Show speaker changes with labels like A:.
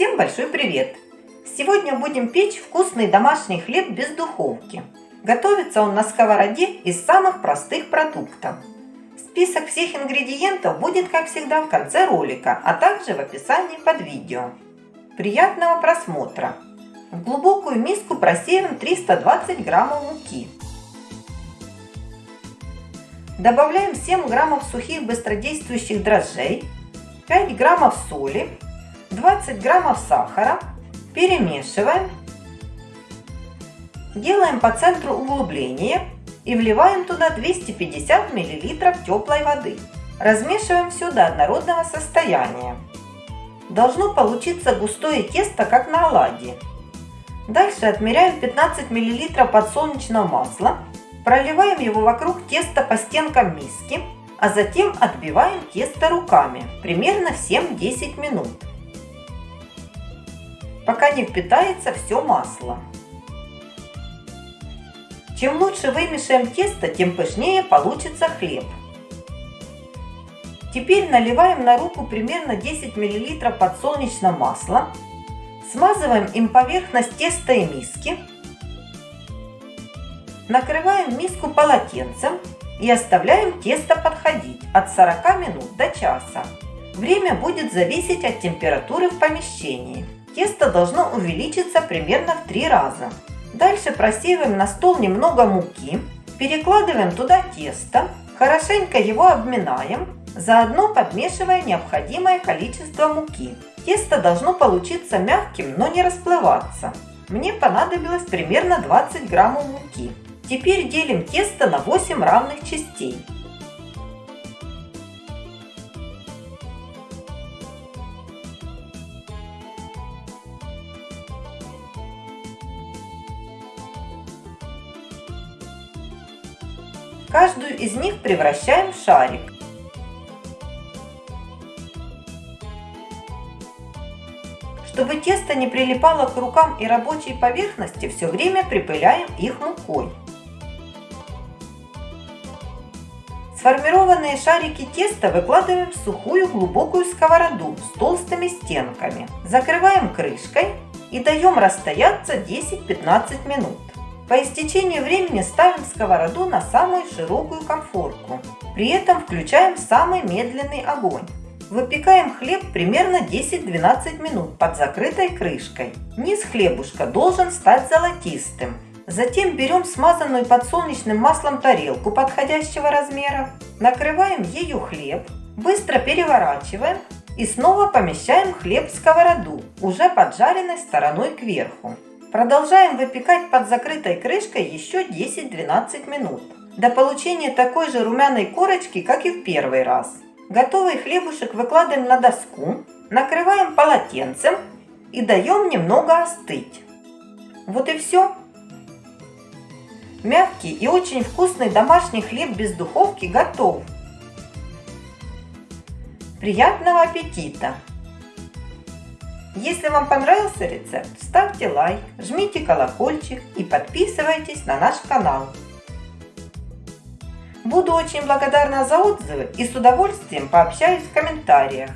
A: Всем большой привет! Сегодня будем печь вкусный домашний хлеб без духовки. Готовится он на сковороде из самых простых продуктов. Список всех ингредиентов будет, как всегда, в конце ролика, а также в описании под видео. Приятного просмотра! В глубокую миску просеиваем 320 граммов муки. Добавляем 7 граммов сухих быстродействующих дрожжей, 5 граммов соли, 20 граммов сахара, перемешиваем, делаем по центру углубление и вливаем туда 250 мл теплой воды. Размешиваем все до однородного состояния. Должно получиться густое тесто, как на оладьи. Дальше отмеряем 15 мл подсолнечного масла, проливаем его вокруг теста по стенкам миски, а затем отбиваем тесто руками, примерно 7-10 минут пока не впитается все масло. Чем лучше вымешаем тесто, тем пышнее получится хлеб. Теперь наливаем на руку примерно 10 мл подсолнечного масла, смазываем им поверхность теста и миски, накрываем миску полотенцем и оставляем тесто подходить от 40 минут до часа. Время будет зависеть от температуры в помещении. Тесто должно увеличиться примерно в три раза. Дальше просеиваем на стол немного муки, перекладываем туда тесто, хорошенько его обминаем, заодно подмешивая необходимое количество муки. Тесто должно получиться мягким, но не расплываться. Мне понадобилось примерно 20 граммов муки. Теперь делим тесто на 8 равных частей. Каждую из них превращаем в шарик. Чтобы тесто не прилипало к рукам и рабочей поверхности, все время припыляем их мукой. Сформированные шарики теста выкладываем в сухую глубокую сковороду с толстыми стенками. Закрываем крышкой и даем расстояться 10-15 минут. По истечении времени ставим сковороду на самую широкую конфорку. При этом включаем самый медленный огонь. Выпекаем хлеб примерно 10-12 минут под закрытой крышкой. Низ хлебушка должен стать золотистым. Затем берем смазанную подсолнечным маслом тарелку подходящего размера, накрываем ею хлеб, быстро переворачиваем и снова помещаем хлеб в сковороду, уже поджаренной стороной кверху. Продолжаем выпекать под закрытой крышкой еще 10-12 минут. До получения такой же румяной корочки, как и в первый раз. Готовый хлебушек выкладываем на доску, накрываем полотенцем и даем немного остыть. Вот и все. Мягкий и очень вкусный домашний хлеб без духовки готов. Приятного аппетита! Если вам понравился рецепт, ставьте лайк, жмите колокольчик и подписывайтесь на наш канал. Буду очень благодарна за отзывы и с удовольствием пообщаюсь в комментариях.